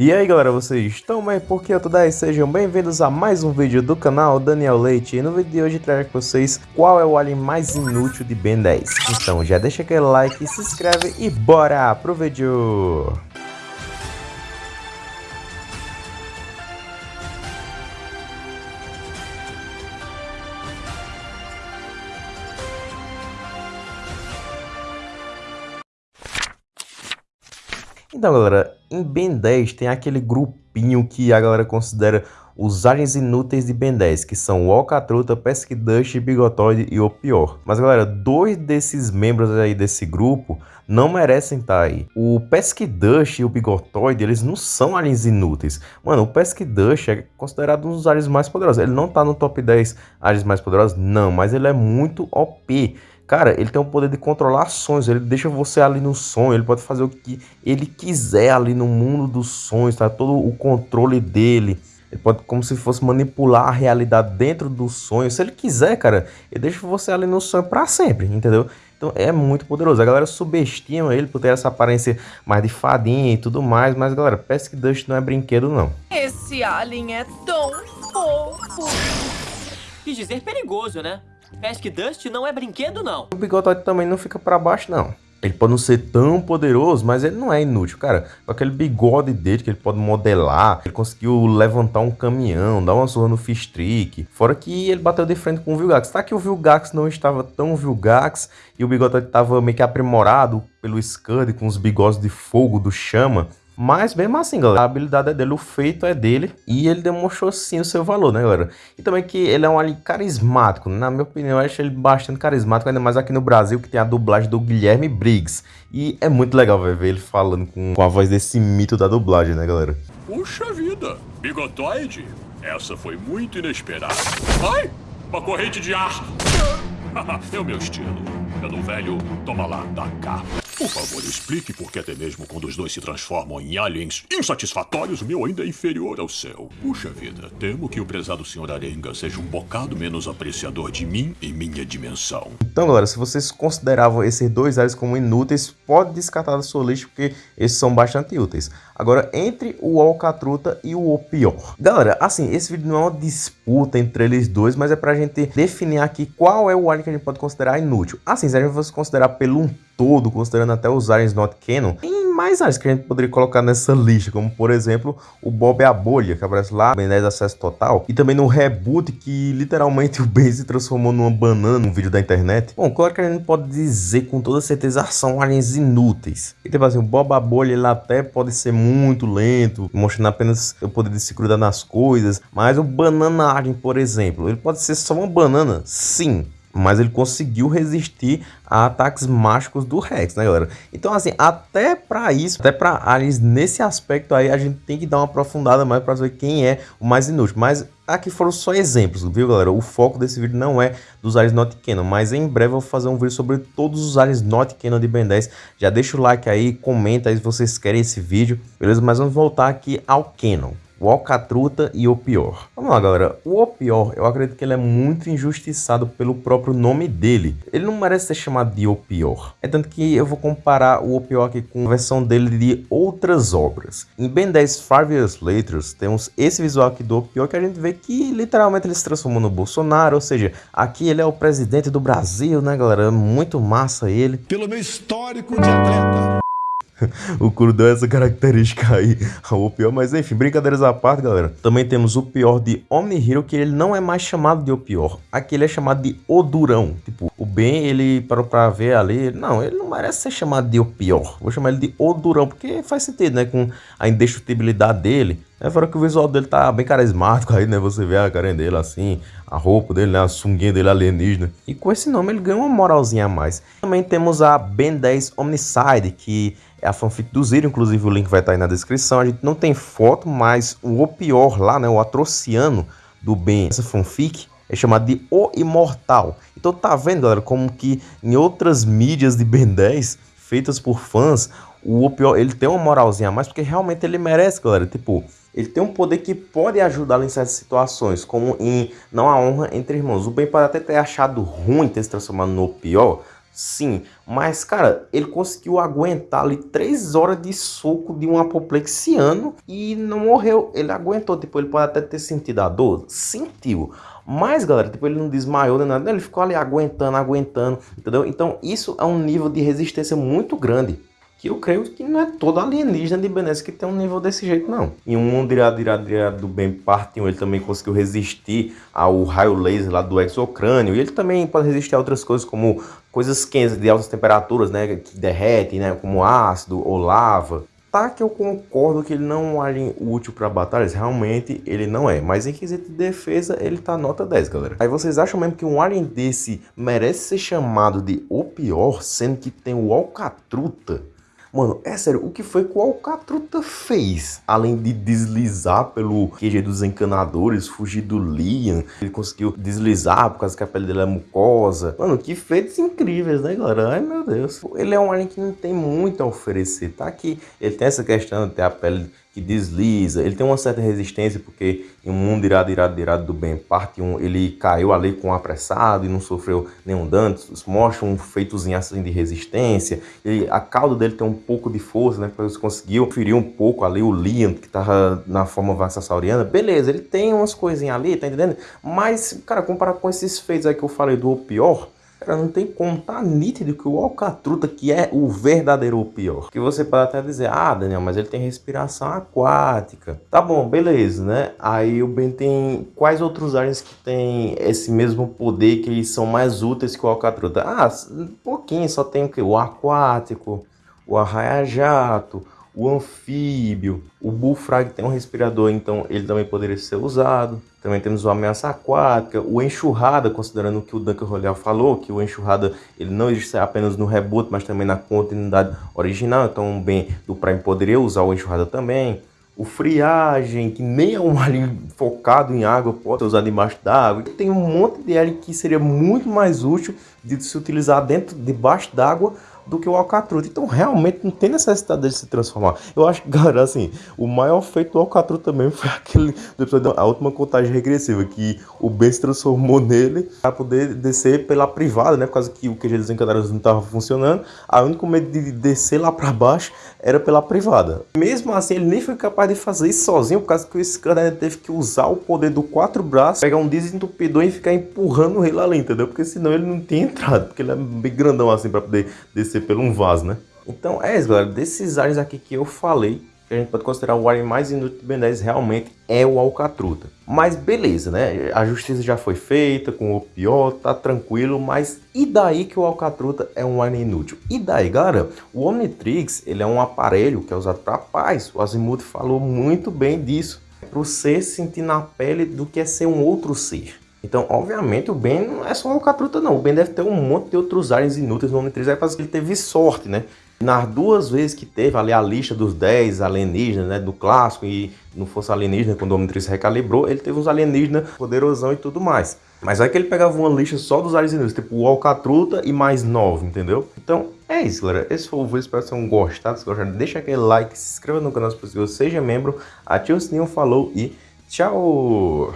E aí galera, vocês estão bem? Porque eu tô daí, sejam bem-vindos a mais um vídeo do canal Daniel Leite E no vídeo de hoje trago para vocês qual é o alien mais inútil de Ben 10 Então já deixa aquele like, se inscreve e bora pro vídeo! Então, galera, em Ben 10 tem aquele grupinho que a galera considera os aliens inúteis de Ben 10, que são o Alcatruta, Pesky Dust, Bigotoide e o Pior. Mas, galera, dois desses membros aí desse grupo não merecem estar tá aí. O Pesky Dust e o Bigotoide, eles não são aliens inúteis. Mano, o Pesky Dust é considerado um dos aliens mais poderosos. Ele não tá no top 10 aliens mais poderosos, não, mas ele é muito OP. Cara, ele tem o poder de controlar sonhos, ele deixa você ali no sonho, ele pode fazer o que ele quiser ali no mundo dos sonhos, tá? Todo o controle dele. Ele pode como se fosse manipular a realidade dentro do sonho. Se ele quiser, cara, ele deixa você ali no sonho para sempre, entendeu? Então é muito poderoso. A galera subestima ele por ter essa aparência mais de fadinha e tudo mais, mas galera, Pesque Dust não é brinquedo não. Esse alien é tão fofo. Quis dizer perigoso, né? Pesque Dust não é brinquedo, não. O Bigotoide também não fica pra baixo, não. Ele pode não ser tão poderoso, mas ele não é inútil, cara. Com aquele bigode dele que ele pode modelar, ele conseguiu levantar um caminhão, dar uma surra no Fistrick. Fora que ele bateu de frente com o Vilgax. Tá que o Vilgax não estava tão Vilgax e o bigode estava meio que aprimorado pelo Scud com os bigodes de fogo do Chama. Mas mesmo assim, galera, a habilidade é dele, o feito é dele e ele demonstrou sim o seu valor, né, galera? E também que ele é um alien carismático, na minha opinião, eu acho ele bastante carismático, ainda mais aqui no Brasil, que tem a dublagem do Guilherme Briggs. E é muito legal ver ele falando com, a voz desse mito da dublagem, né, galera? Puxa vida, bigotoide, essa foi muito inesperada. Ai, uma corrente de ar. é o meu estilo. É do velho, toma lá, da cá. Por favor, explique por que até mesmo quando os dois se transformam em aliens insatisfatórios, o meu ainda é inferior ao seu. Puxa vida, temo que o prezado Sr. Arenga seja um bocado menos apreciador de mim e minha dimensão. Então, galera, se vocês consideravam esses dois aliens como inúteis, pode descartar da sua lista, porque esses são bastante úteis. Agora, entre o Alcatruta e o Pior. Galera, assim, esse vídeo não é uma disputa entre eles dois, mas é pra gente definir aqui qual é o alien que a gente pode considerar inútil. Assim, se a gente fosse considerar pelo um todo, considerando até os aliens not canon, tem mais aliens que a gente poderia colocar nessa lista, como por exemplo o Bob a Bolha, que aparece lá, Ben 10 Acesso Total, e também no Reboot, que literalmente o Ben se transformou numa banana num vídeo da internet. Bom, claro que a gente pode dizer com toda certeza são aliens inúteis. E tipo assim, o Bob a Bolha ele até pode ser muito lento, mostrando apenas o poder de se grudar nas coisas, mas o Banana Alien, por exemplo, ele pode ser só uma banana? Sim, mas ele conseguiu resistir a ataques mágicos do Rex, né, galera? Então, assim, até para isso, até para aliens nesse aspecto aí, a gente tem que dar uma aprofundada mais para ver quem é o mais inútil. Mas aqui foram só exemplos, viu, galera? O foco desse vídeo não é dos aliens not canon, mas em breve eu vou fazer um vídeo sobre todos os aliens not canon de Ben 10. Já deixa o like aí, comenta aí se vocês querem esse vídeo, beleza? Mas vamos voltar aqui ao canon o Alcatruta e o Pior. Vamos lá, galera. O Pior, eu acredito que ele é muito injustiçado pelo próprio nome dele. Ele não merece ser chamado de O Pior. É tanto que eu vou comparar o Pior aqui com a versão dele de outras obras. Em Ben 10 Five Years Later, temos esse visual aqui do Pior que a gente vê que literalmente ele se transformou no Bolsonaro, ou seja, aqui ele é o presidente do Brasil, né, galera? Muito massa ele. Pelo meu histórico de atleta. o Kuro deu essa característica aí o pior, mas enfim, brincadeiras à parte, galera. Também temos o pior de Omni Hero, que ele não é mais chamado de o pior. Aqui ele é chamado de o durão. Tipo, o Ben, ele parou pra ver ali, não, ele não merece ser chamado de o pior. Vou chamar ele de o durão, porque faz sentido, né, com a indestrutibilidade dele. É fora que o visual dele tá bem carismático aí, né? Você vê a carinha dele assim, a roupa dele, né? A sunguinha dele alienígena. E com esse nome ele ganha uma moralzinha a mais. Também temos a Ben 10 Omnicide, que é a fanfic do Zero, inclusive o link vai estar aí na descrição. A gente não tem foto, mas o pior lá, né, o atrociano do Ben, essa fanfic, é chamado de O Imortal. Então tá vendo, galera, como que em outras mídias de Ben 10, feitas por fãs, o pior, ele tem uma moralzinha a mais, porque realmente ele merece, galera. Tipo, ele tem um poder que pode ajudá-lo em certas situações, como em Não há honra entre irmãos. O Ben pode até ter achado ruim ter se transformado no pior, Sim, mas cara, ele conseguiu aguentar ali três horas de soco de um apoplexiano e não morreu. Ele aguentou, tipo, ele pode até ter sentido a dor, sentiu. Mas, galera, tipo, ele não desmaiou nem nada, ele ficou ali aguentando, aguentando, entendeu? Então, isso é um nível de resistência muito grande que eu creio que não é todo alienígena de Benes que tem um nível desse jeito, não. Em um mundo irado, irado, irado do bem parte 1, ele também conseguiu resistir ao raio laser lá do exocrânio, e ele também pode resistir a outras coisas, como coisas quentes de altas temperaturas, né, que derretem, né, como ácido ou lava. Tá que eu concordo que ele não é um alien útil para batalhas, realmente ele não é. Mas em quesito de defesa, ele tá nota 10, galera. Aí vocês acham mesmo que um alien desse merece ser chamado de o pior, sendo que tem o Alcatruta? Mano, é sério, o que foi que o Alcatruta fez? Além de deslizar pelo QG dos encanadores, fugir do Liam, ele conseguiu deslizar por causa que a pele dele é mucosa. Mano, que feitos incríveis, né, galera? Ai, meu Deus. Ele é um alien que não tem muito a oferecer, tá? Que ele tem essa questão de ter a pele que desliza, ele tem uma certa resistência porque em um mundo irado, irado, irado do bem, parte 1, ele caiu ali com apressado e não sofreu nenhum dano, mostra um feitozinho assim de resistência, ele, a cauda dele tem um pouco de força, né, porque ele conseguiu ferir um pouco ali o Liam, que tava na forma vaxassauriana, beleza, ele tem umas coisinhas ali, tá entendendo? Mas, cara, comparado com esses feitos aí que eu falei do pior, Cara, não tem como, tá nítido que o Alcatruta, que é o verdadeiro pior. Que você pode até dizer, ah, Daniel, mas ele tem respiração aquática. Tá bom, beleza, né? Aí o Ben tem quais outros aliens que tem esse mesmo poder que eles são mais úteis que o Alcatruta? Ah, um pouquinho, só tem o que? O aquático, o arraia-jato, o anfíbio, o bullfrog tem um respirador, então ele também poderia ser usado. Também temos o ameaça aquática, o enxurrada, considerando o que o Duncan Royal falou, que o enxurrada ele não existe apenas no reboot, mas também na continuidade original, então bem do Prime poderia usar o enxurrada também. O friagem, que nem é um alien focado em água, pode ser usado embaixo d'água. Tem um monte de alien que seria muito mais útil de se utilizar dentro, debaixo d'água, do que o Alcatruta. Então realmente não tem necessidade dele se transformar. Eu acho que, cara, assim, o maior feito do Alcatruta também foi aquele do episódio a última contagem regressiva, que o Ben se transformou nele para poder descer pela privada, né? Por causa que o QG dos Encantados não estava funcionando. A único medo de descer lá para baixo era pela privada. Mesmo assim, ele nem foi capaz de fazer isso sozinho, por causa que o Scanner teve que usar o poder do quatro braços, pegar um desentupidor e ficar empurrando ele ali, entendeu? Porque senão ele não tinha entrado, porque ele é bem grandão assim para poder descer ser pelo um vaso, né? Então é isso, galera. Desses áreas aqui que eu falei, que a gente pode considerar o área mais inútil do Ben 10 realmente é o Alcatruta. Mas beleza, né? A justiça já foi feita com o pior, tá tranquilo, mas e daí que o Alcatruta é um alien inútil? E daí, galera? O Omnitrix, ele é um aparelho que é usado para paz. O Azimuth falou muito bem disso. Para o ser sentir na pele do que é ser um outro ser. Então, obviamente, o Ben não é só Alcatruta, não. O Ben deve ter um monte de outros aliens inúteis no Omni-3, é por que ele teve sorte, né? Nas duas vezes que teve ali a lista dos 10 alienígenas, né, do clássico e no Força Alienígena, quando o Omnitrix recalibrou, ele teve uns alienígenas poderosão e tudo mais. Mas aí que ele pegava uma lista só dos alienígenas, tipo o Alcatruta e mais 9, entendeu? Então, é isso, galera. Esse foi o vídeo, espero que vocês tenham gostado. Se gostaram, deixa aquele like, se inscreva no canal se possível, seja membro, ative o sininho, falou e tchau!